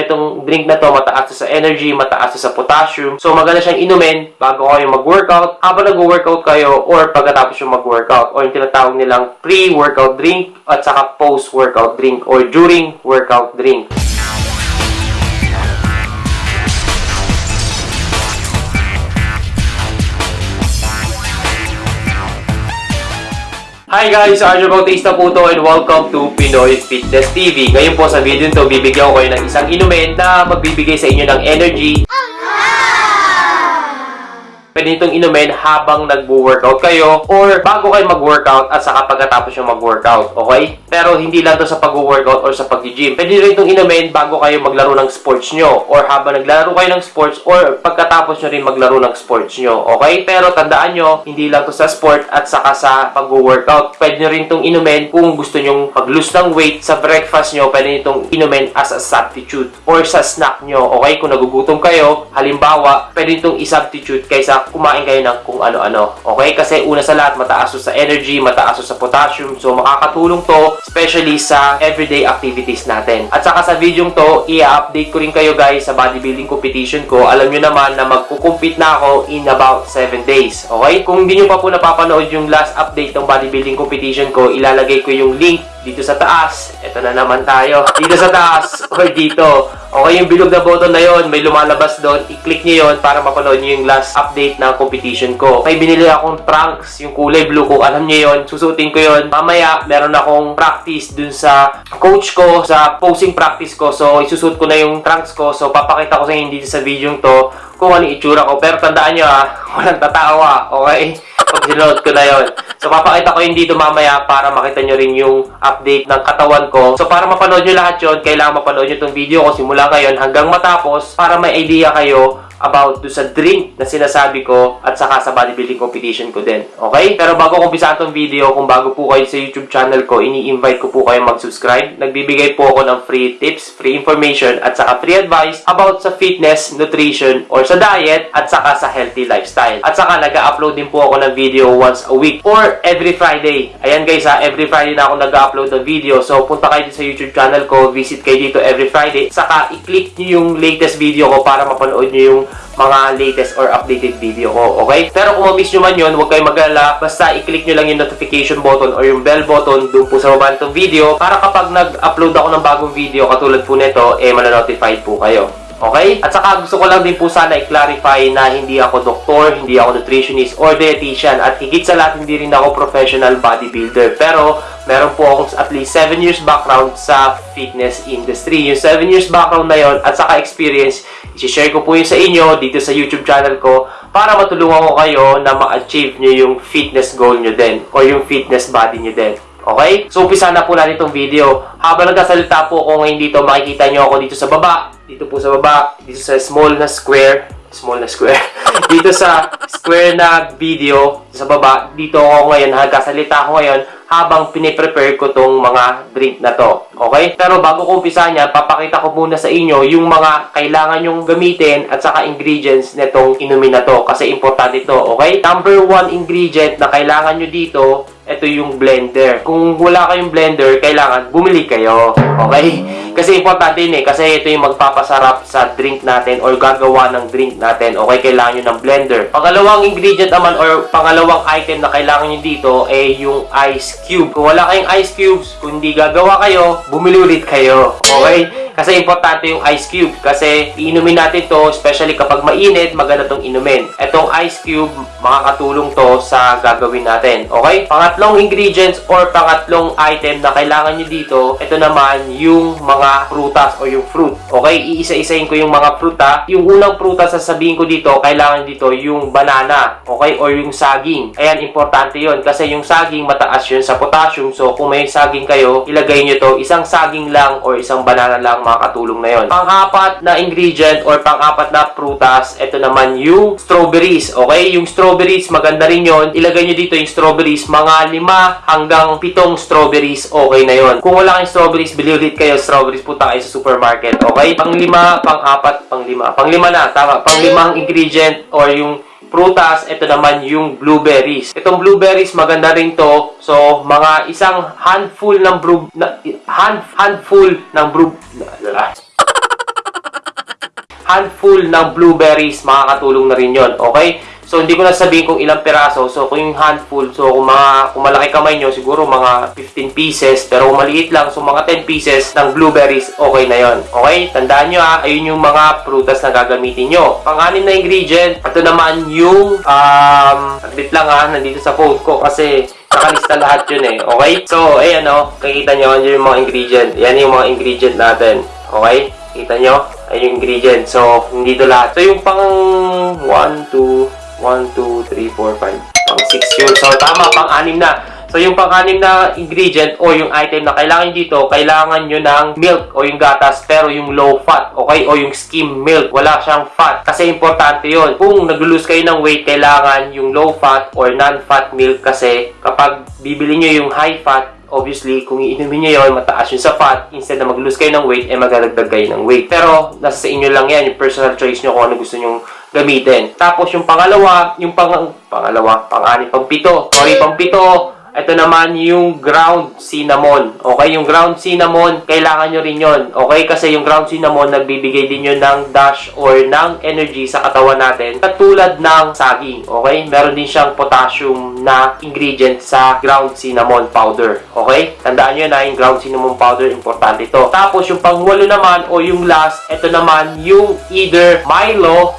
siya itong drink na to, mataas sa energy, mataas sa potassium. So maganda siyang inumin bago kayo mag-workout, habang nag-workout kayo, or pagkatapos yung mag-workout, or yung tinatawag nilang pre-workout drink, at saka post-workout drink, or during workout drink. Hi guys! Arjo Bautista po to and welcome to Pinoy Fitness TV. Ngayon po sa video nito, bibigyan ko kayo ng isang inumin na magbibigay sa inyo ng energy. Pwede itong inumin habang nagwo-workout kayo or bago kayo mag-workout at saka pagkatapos yung mag-workout. Okay? Pero hindi lang to sa pag-workout or sa pag-gym. Pwede rin itong inumin bago kayo maglaro ng sports nyo or habang naglaro kayo ng sports or pagkatapos nyo rin maglaro ng sports nyo. Okay? Pero tandaan nyo, hindi lang to sa sport at saka sa pag-workout. Pwede nyo rin itong inumin kung gusto nyong mag-lose ng weight sa breakfast nyo. Pwede itong inumin as a substitute or sa snack nyo. Okay? Kung nagugutom kayo, halimbawa, pwede itong i-substitute kaysa kumain kayo ng kung ano-ano. Okay? Kasi una sa lahat, mataas sa energy, mataas sa potassium. So, makakatulong to, especially sa everyday activities natin. At saka sa video to, i-update ko rin kayo guys sa bodybuilding competition ko. Alam nyo naman na magkukumpit na ako in about 7 days. Okay? Kung hindi nyo pa po napapanood yung last update ng bodybuilding competition ko, ilalagay ko yung link dito sa taas. Ito na naman tayo. Dito sa taas or dito. Okay, yung bilog na button na yon, may lumalabas doon. I-click nyo yon para mapanood nyo yung last update ng competition ko. May binili akong trunks, yung kulay blue ko. Alam nyo yon, susutin ko yon. Mamaya, meron akong practice dun sa coach ko, sa posing practice ko. So, isusut ko na yung trunks ko. So, papakita ko sa inyo dito sa video to kung ano itsura ko. Pero tandaan nyo ha, walang tatawa. Okay? Pag sinuot ko na yon. So, papakita ko yun dito mamaya para makita nyo rin yung update ng katawan ko. So, para mapanood nyo lahat yon, kailangan mapanood nyo itong video ko simula ngayon hanggang matapos para may idea kayo about do sa drink na sinasabi ko at saka sa bodybuilding competition ko din. Okay? Pero bago ko umpisa itong video, kung bago po kayo sa YouTube channel ko, ini-invite ko po kayo mag-subscribe. Nagbibigay po ako ng free tips, free information, at saka free advice about sa fitness, nutrition, or sa diet, at saka sa healthy lifestyle. At saka nag-upload din po ako ng video once a week or every Friday. Ayan guys ha, every Friday na ako nag-upload ng video. So punta kayo sa YouTube channel ko, visit kayo dito every Friday. Saka i-click nyo yung latest video ko para mapanood nyo yung mga latest or updated video ko, okay? Pero kung ma-miss nyo man yun, huwag kayong mag-alala. Basta i-click nyo lang yung notification button or yung bell button doon po sa baba nitong video para kapag nag-upload ako ng bagong video katulad po nito, eh mananotified po kayo. Okay? At saka gusto ko lang din po sana i-clarify na hindi ako doktor, hindi ako nutritionist or dietitian at higit sa lahat hindi rin ako professional bodybuilder. Pero meron po akong at least 7 years background sa fitness industry. Yung 7 years background na yon at saka experience, i-share ko po yun sa inyo dito sa YouTube channel ko para matulungan ko kayo na ma-achieve nyo yung fitness goal nyo din or yung fitness body nyo din. Okay? So, umpisa na po natin itong video. Habang nagkasalita po ako ngayon dito, makikita nyo ako dito sa baba. Dito po sa baba. Dito sa small na square. Small na square. dito sa square na video sa baba. Dito ako ngayon. Nagkasalita ako ngayon habang piniprepare ko tong mga drink na to. Okay? Pero bago ko umpisa niya, papakita ko muna sa inyo yung mga kailangan yung gamitin at saka ingredients nitong inumin na to. Kasi importante ito. Okay? Number one ingredient na kailangan nyo dito ito yung blender. Kung wala kayong blender, kailangan bumili kayo. Okay? Kasi importante yun eh. Kasi ito yung magpapasarap sa drink natin or gagawa ng drink natin. Okay? Kailangan nyo ng blender. Pangalawang ingredient naman or pangalawang item na kailangan nyo dito ay yung ice cube. Kung wala kayong ice cubes, kung hindi gagawa kayo, bumili ulit kayo. Okay? Kasi importante yung ice cube. Kasi iinumin natin to, especially kapag mainit, maganda tong inumin. Itong ice cube, makakatulong to sa gagawin natin. Okay? Pangatlong ingredients or pangatlong item na kailangan nyo dito, ito naman yung mga prutas o yung fruit. Okay? Iisa-isahin ko yung mga pruta. Yung unang prutas sasabihin ko dito, kailangan dito yung banana. Okay? Or yung saging. Ayan, importante yon Kasi yung saging, mataas yun sa potassium. So, kung may saging kayo, ilagay nyo to. Isang saging lang or isang banana lang makakatulong na yon. Pang-apat na ingredient or pang-apat na prutas, ito naman yung strawberries. Okay? Yung strawberries, maganda rin yon. Ilagay nyo dito yung strawberries, mga lima hanggang pitong strawberries, okay na yon. Kung wala kayong strawberries, bili ulit kayo strawberries, punta kayo sa supermarket. Okay? Pang-lima, pang-apat, pang-lima. Pang-lima na, tama. Pang-limang ingredient or yung prutas, ito naman yung blueberries. Itong blueberries, maganda rin to. So, mga isang handful ng brew, na, hand, handful ng brew, handful ng blueberries, makakatulong na rin yon Okay? So, hindi ko na sabihin kung ilang piraso. So, kung yung handful, so kung, mga, kung malaki kamay nyo, siguro mga 15 pieces. Pero kung maliit lang, so mga 10 pieces ng blueberries, okay na yon Okay? Tandaan nyo ha, ayun yung mga prutas na gagamitin nyo. Pang-anim na ingredient, ito naman yung, um, saglit lang ha, nandito sa phone ko kasi nakalista lahat yun eh. Okay? So, ayan o, kakita nyo, yun yung mga ingredient. Yan yung mga ingredient natin. Okay? Kita nyo? Ayun yung ingredient. So, hindi to lahat. So, yung pang 1, 2, 1, 2, 3, 4, 5. Pang 6 yun. So, tama, pang 6 na. So, yung pang-anim na ingredient o yung item na kailangan dito, kailangan nyo ng milk o yung gatas, pero yung low fat, okay? O yung skim milk, wala siyang fat. Kasi importante yon Kung nag-lose kayo ng weight, kailangan yung low fat or non-fat milk kasi kapag bibili nyo yung high fat, obviously, kung iinumin nyo yun, mataas yun sa fat, instead na mag-lose kayo ng weight, eh magdadagdag kayo ng weight. Pero, nasa sa inyo lang yan, yung personal choice nyo kung ano gusto nyong gamitin. Tapos, yung pangalawa, yung pang, pangalawa, pang-anim, pang-pito, sorry, pang-pito, ito naman yung ground cinnamon. Okay, yung ground cinnamon, kailangan nyo rin yon. Okay, kasi yung ground cinnamon, nagbibigay din yun ng dash or ng energy sa katawan natin. Katulad ng saging. Okay, meron din siyang potassium na ingredient sa ground cinnamon powder. Okay, tandaan nyo na yung ground cinnamon powder, importante ito. Tapos yung pangwalo naman o yung last, ito naman yung either Milo,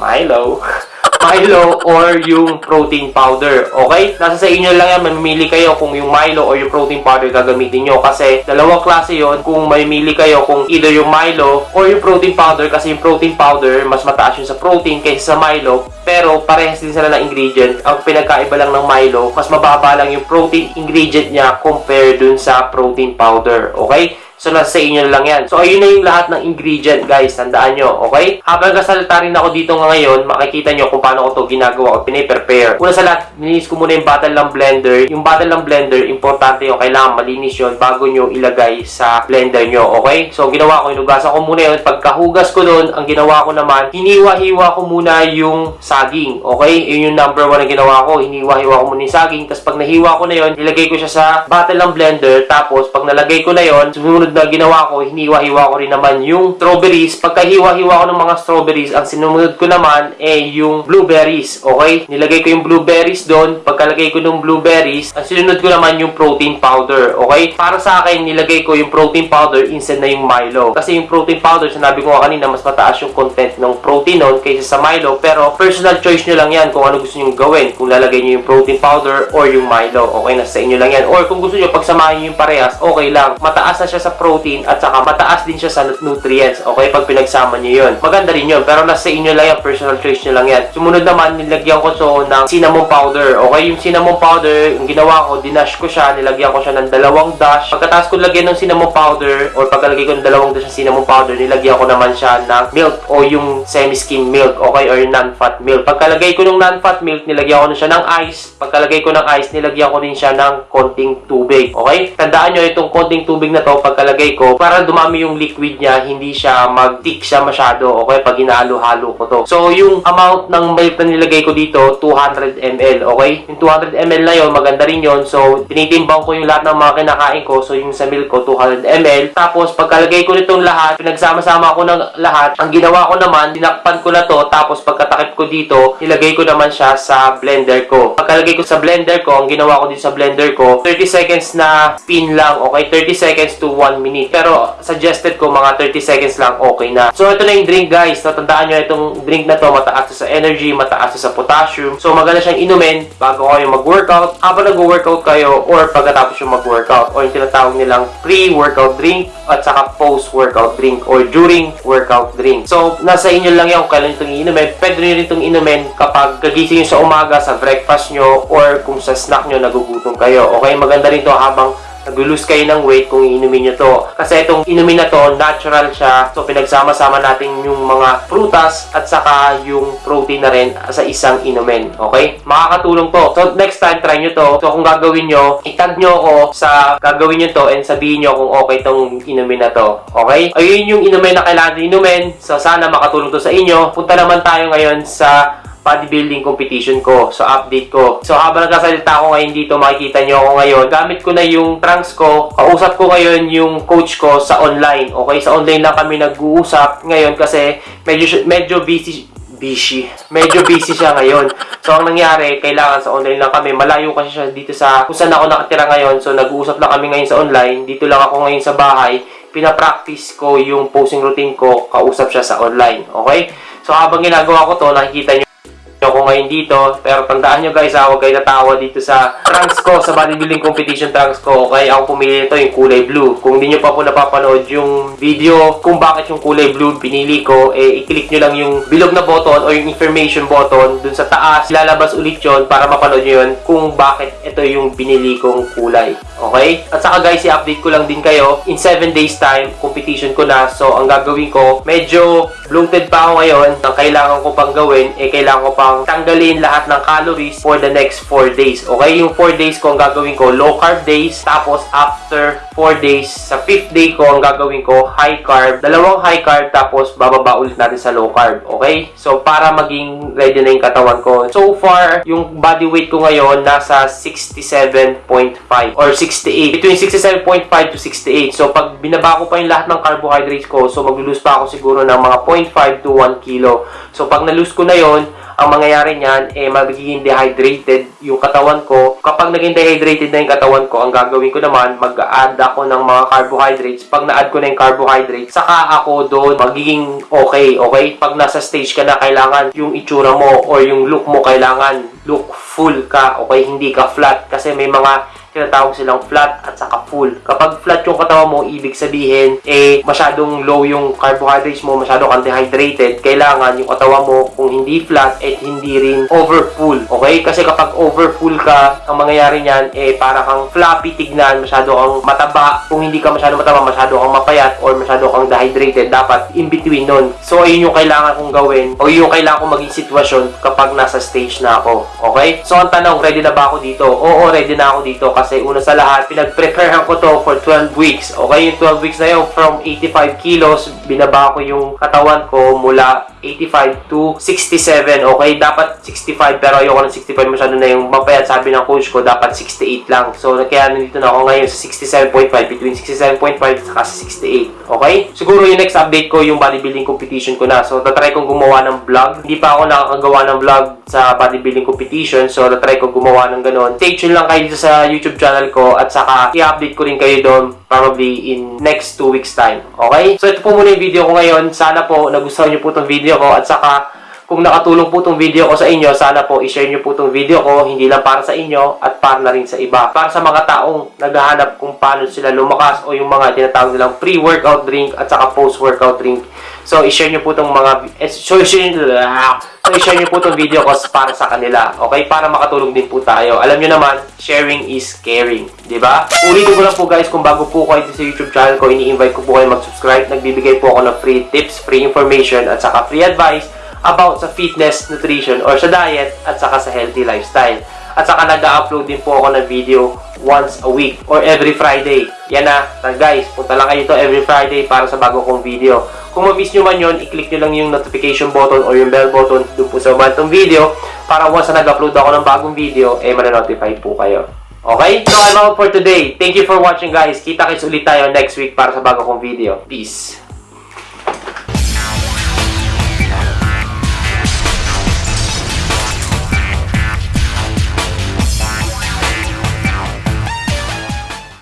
Milo, Milo or yung protein powder. Okay? Nasa sa inyo lang yan, mamimili kayo kung yung Milo or yung protein powder gagamitin nyo. Kasi dalawang klase yon kung mamimili kayo kung either yung Milo or yung protein powder. Kasi yung protein powder, mas mataas yun sa protein kaysa sa Milo. Pero parehas din sila ng ingredient. Ang pinagkaiba lang ng Milo, mas mababa lang yung protein ingredient niya compare dun sa protein powder. Okay? So, nasa sa inyo lang yan. So, ayun na yung lahat ng ingredient, guys. Tandaan nyo, okay? Habang kasalita rin ako dito ngayon, makikita nyo kung paano ko to ginagawa o piniprepare. Una sa lahat, nilinis ko muna yung bottle ng blender. Yung bottle ng blender, importante yung kailangan malinis yun bago nyo ilagay sa blender nyo, okay? So, ginawa ko, inugasan ko muna yun. Pagkahugas ko doon, ang ginawa ko naman, hiniwa-hiwa ko muna yung saging, okay? Yun yung number one na ginawa ko. Hiniwa-hiwa ko muna yung saging. Tapos, pag nahiwa ko na yun, nilagay ko siya sa bottle ng blender. Tapos, pag nalagay ko na yun, sumunod na ginawa ko, hiniwa-hiwa ko rin naman yung strawberries. Pagka-hiwa-hiwa ko ng mga strawberries, ang sinumunod ko naman eh yung blueberries, okay? Nilagay ko yung blueberries doon. Pagkalagay ko ng blueberries, ang sinunod ko naman yung protein powder, okay? Para sa akin, nilagay ko yung protein powder instead na yung Milo. Kasi yung protein powder, sinabi ko kanina, mas mataas yung content ng protein nun kaysa sa Milo. Pero personal choice nyo lang yan kung ano gusto nyo gawin. Kung lalagay nyo yung protein powder or yung Milo, okay? Nasa inyo lang yan. Or kung gusto nyo, pagsamahin yung parehas, okay lang. Mataas na siya sa protein at saka mataas din siya sa nutrients. Okay, pag pinagsama niyo yun. Maganda rin yun, pero nasa inyo lang yan, personal choice nyo lang yan. Sumunod naman, nilagyan ko so ng cinnamon powder. Okay, yung cinnamon powder, yung ginawa ko, dinash ko siya, nilagyan ko siya ng dalawang dash. Pagkatapos ko lagyan ng cinnamon powder, or pagkalagay ko ng dalawang dash ng cinnamon powder, nilagyan ko naman siya ng milk o yung semi-skim milk, okay, or non-fat milk. Pagkalagay ko ng non-fat milk, nilagyan ko na siya ng ice. Pagkalagay ko ng ice, nilagyan ko din siya ng konting tubig. Okay? Tandaan nyo, itong konting tubig na to, pagkalagay ko, para dumami yung liquid niya, hindi siya mag-thick siya masyado, okay, pag hinalo-halo ko to. So, yung amount ng milk na nilagay ko dito, 200 ml, okay? Yung 200 ml na yon maganda rin yon So, tinitimbang ko yung lahat ng mga kinakain ko. So, yung sa milk ko, 200 ml. Tapos, pagkalagay ko nitong lahat, pinagsama-sama ko ng lahat, ang ginawa ko naman, dinakpan ko na to, tapos pagkatakip ko dito, nilagay ko naman siya sa blender ko. Pagkalagay ko sa blender ko, ang ginawa ko din sa blender ko, 30 seconds na spin lang, okay? 30 seconds to 1 minute. Pero, suggested ko mga 30 seconds lang okay na. So ito na yung drink guys. Natandaan nyo itong drink na to mataas sa energy, mataas sa potassium. So maganda siyang inumin bago kayo mag-workout, habang nag-workout kayo or pagkatapos yung mag-workout or yung tinatawag nilang pre-workout drink at saka post-workout drink or during workout drink. So nasa inyo lang yan kung kailan itong inumin. Pwede nyo rin itong inumin kapag kagising nyo sa umaga sa breakfast nyo or kung sa snack nyo nagugutom kayo. Okay, maganda rin to habang nag-lose kayo ng weight kung inumin nyo to. Kasi itong inumin na to, natural siya. So, pinagsama-sama natin yung mga prutas at saka yung protein na rin sa isang inumin. Okay? Makakatulong to. So, next time, try nyo to. So, kung gagawin nyo, itag nyo ako sa gagawin nyo to and sabihin nyo kung okay tong inumin na to. Okay? Ayun yung inumin na kailangan inumin. So, sana makatulong to sa inyo. Punta naman tayo ngayon sa bodybuilding competition ko. So, update ko. So, habang nagkasalita ako ngayon dito, makikita nyo ako ngayon. Gamit ko na yung trunks ko. Kausap ko ngayon yung coach ko sa online. Okay? Sa online lang kami nag-uusap ngayon kasi medyo, medyo busy busy. Medyo busy siya ngayon. So, ang nangyari, kailangan sa online lang kami. Malayo kasi siya dito sa kung saan ako nakatira ngayon. So, nag-uusap lang kami ngayon sa online. Dito lang ako ngayon sa bahay. Pinapractice ko yung posing routine ko. Kausap siya sa online. Okay? So, habang ginagawa ko to, nakikita nyo ako ngayon dito. Pero tandaan nyo guys, huwag kayo natawa dito sa trunks ko, sa bodybuilding competition trunks ko. Okay, ako pumili nito yung kulay blue. Kung hindi nyo pa po napapanood yung video kung bakit yung kulay blue pinili ko, eh, i-click nyo lang yung bilog na button o yung information button dun sa taas. Lalabas ulit yon para mapanood nyo yun kung bakit ito yung binili kong kulay. Okay? At saka guys, i-update ko lang din kayo. In 7 days time, competition ko na. So, ang gagawin ko, medyo bloated pa ako ngayon. Ang kailangan ko pang gawin, eh, kailangan ko pang tanggalin lahat ng calories for the next 4 days. Okay? Yung 4 days ko, ang gagawin ko, low carb days. Tapos, after 4 days, sa 5th day ko, ang gagawin ko, high carb. Dalawang high carb, tapos bababa ulit natin sa low carb. Okay? So, para maging ready na yung katawan ko. So far, yung body weight ko ngayon, nasa 67.5 or 68. Between 67.5 to 68. So, pag binaba ko pa yung lahat ng carbohydrates ko, so mag-lose pa ako siguro ng mga 0.5 to 1 kilo. So, pag na-lose ko na yon ang mangyayari niyan, eh, magiging dehydrated yung katawan ko. Kapag naging dehydrated na yung katawan ko, ang gagawin ko naman, mag-add ako ng mga carbohydrates. Pag na-add ko na yung carbohydrates, saka ako doon magiging okay, okay? Pag nasa stage ka na, kailangan yung itsura mo or yung look mo, kailangan look full ka, okay? Hindi ka flat. Kasi may mga tinatawag silang flat at saka full. Kapag flat yung katawan mo, ibig sabihin, eh, masyadong low yung carbohydrates mo, masyado kang dehydrated. Kailangan yung katawan mo, kung hindi flat, eh, hindi rin over full. Okay? Kasi kapag over full ka, ang mangyayari niyan, eh, para kang floppy tignan, masyado kang mataba. Kung hindi ka masyado mataba, masyado kang mapayat, or masyado kang dehydrated, dapat in between nun. So, ayun yung kailangan kong gawin, o yun yung kailangan kong maging sitwasyon kapag nasa stage na ako. Okay? So, ang tanong, ready na ba ako dito? Oo, ready na ako dito kasi una sa lahat, pinag-preparehan ko to for 12 weeks. Okay, yung 12 weeks na yun, from 85 kilos, binaba ko yung katawan ko mula 85 to 67. Okay, dapat 65 pero ayoko ng 65 masyado na yung mapayat. Sabi ng coach ko, dapat 68 lang. So, kaya nandito na ako ngayon sa 67.5, between 67.5 at 68. Okay? Siguro yung next update ko, yung bodybuilding competition ko na. So, tatry kong gumawa ng vlog. Hindi pa ako nakakagawa ng vlog sa bodybuilding competition. So, tatry kong gumawa ng ganun. Stay tuned lang kayo dito sa YouTube channel ko at saka i-update ko rin kayo doon probably in next 2 weeks time. Okay? So, ito po muna yung video ko ngayon. Sana po nagustuhan nyo po itong video ko at saka kung nakatulong po itong video ko sa inyo, sana po i-share nyo po itong video ko, hindi lang para sa inyo at para na rin sa iba. Para sa mga taong naghahanap kung paano sila lumakas o yung mga tinatawag nilang pre-workout drink at saka post-workout drink. So, i-share nyo po itong mga... eh, So, i-share, so, i-share nyo po itong video ko para sa kanila. Okay? Para makatulong din po tayo. Alam nyo naman, sharing is caring. ba? Ulitin ko lang po guys, kung bago po kayo sa YouTube channel ko, ini-invite ko po kayo mag-subscribe. Nagbibigay po ako ng free tips, free information, at saka free advice about sa fitness, nutrition, or sa diet, at saka sa healthy lifestyle. At saka nag-upload din po ako ng video once a week or every Friday. Yan na. na guys, punta lang kayo to every Friday para sa bago kong video. Kung ma-miss nyo man yun, i-click nyo lang yung notification button or yung bell button doon po sa baba ng video para once na nag-upload ako ng bagong video, eh mananotify po kayo. Okay? So, I'm out for today. Thank you for watching guys. Kita kits ulit tayo next week para sa bago kong video. Peace!